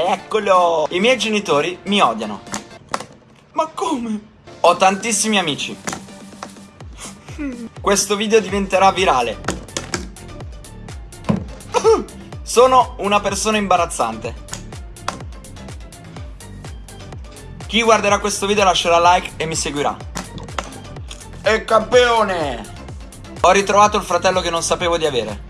Eccolo! I miei genitori mi odiano. Ma come? Ho tantissimi amici. Questo video diventerà virale. Sono una persona imbarazzante. Chi guarderà questo video lascerà like e mi seguirà. E campione! Ho ritrovato il fratello che non sapevo di avere.